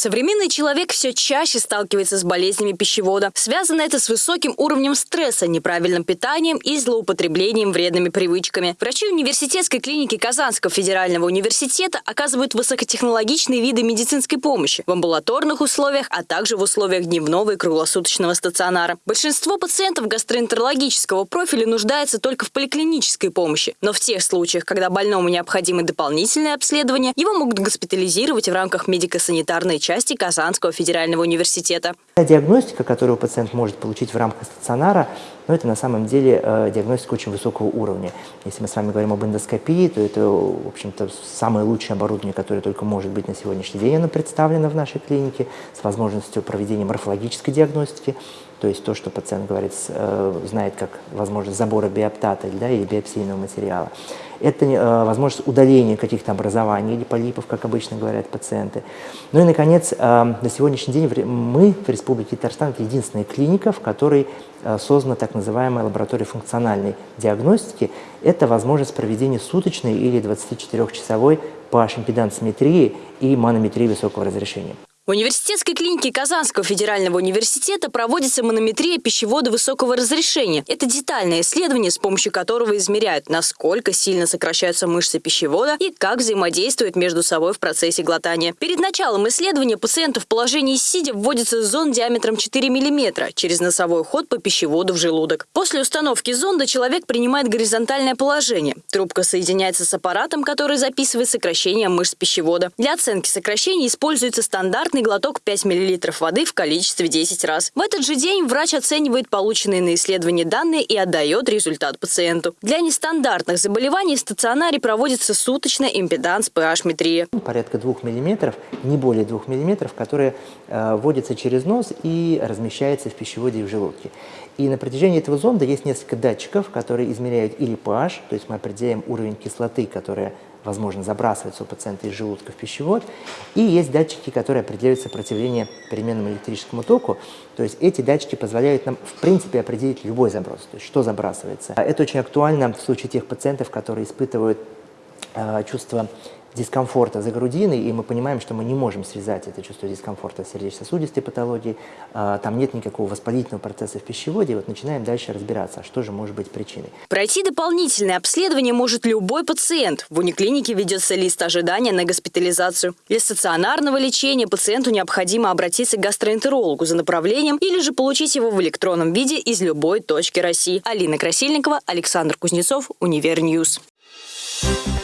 Современный человек все чаще сталкивается с болезнями пищевода. Связано это с высоким уровнем стресса, неправильным питанием и злоупотреблением вредными привычками. Врачи университетской клиники Казанского федерального университета оказывают высокотехнологичные виды медицинской помощи в амбулаторных условиях, а также в условиях дневного и круглосуточного стационара. Большинство пациентов гастроэнтерологического профиля нуждается только в поликлинической помощи. Но в тех случаях, когда больному необходимо дополнительное обследование, его могут госпитализировать в рамках медико-санитарной части Казанского федерального университета. Диагностика, которую пациент может получить в рамках стационара, но это на самом деле э, диагностика очень высокого уровня. Если мы с вами говорим об эндоскопии, то это, в общем-то, самое лучшее оборудование, которое только может быть на сегодняшний день, оно представлено в нашей клинике с возможностью проведения морфологической диагностики, то есть то, что пациент говорит, э, знает как возможность забора биоптата да, или биопсийного материала. Это э, возможность удаления каких-то образований или полипов, как обычно говорят пациенты. Ну и, наконец, на сегодняшний день мы в Республике Татарстан единственная клиника, в которой создана так называемой лаборатории функциональной диагностики, это возможность проведения суточной или 24-часовой pH-импедансометрии и манометрии высокого разрешения. В университетской клинике Казанского федерального университета проводится манометрия пищевода высокого разрешения. Это детальное исследование, с помощью которого измеряют, насколько сильно сокращаются мышцы пищевода и как взаимодействуют между собой в процессе глотания. Перед началом исследования пациенту в положении сидя вводится зонд диаметром 4 мм через носовой ход по пищеводу в желудок. После установки зонда человек принимает горизонтальное положение. Трубка соединяется с аппаратом, который записывает сокращение мышц пищевода. Для оценки сокращений используется стандартный стандартный глоток 5 мл воды в количестве 10 раз. В этот же день врач оценивает полученные на исследование данные и отдает результат пациенту. Для нестандартных заболеваний в стационаре проводится суточная импеданс pH-метрия. Порядка 2 мм, не более 2 мм, которые э, вводятся через нос и размещаются в пищеводе и в желудке. И на протяжении этого зонда есть несколько датчиков, которые измеряют или pH, то есть мы определяем уровень кислоты, которая возможно, забрасывается у пациента из желудка в пищевод. И есть датчики, которые определяют сопротивление переменному электрическому току. То есть эти датчики позволяют нам, в принципе, определить любой заброс, то есть что забрасывается. Это очень актуально в случае тех пациентов, которые испытывают э, чувство дискомфорта за грудиной, и мы понимаем, что мы не можем связать это чувство дискомфорта с сердечно-сосудистой патологией, а, там нет никакого воспалительного процесса в пищеводе, и вот начинаем дальше разбираться, что же может быть причиной. Пройти дополнительное обследование может любой пациент. В униклинике ведется лист ожидания на госпитализацию. Для стационарного лечения пациенту необходимо обратиться к гастроэнтерологу за направлением или же получить его в электронном виде из любой точки России. Алина Красильникова, Александр Кузнецов, UniverNews. Thank you